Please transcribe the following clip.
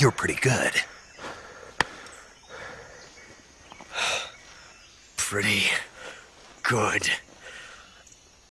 You're pretty good. Pretty good.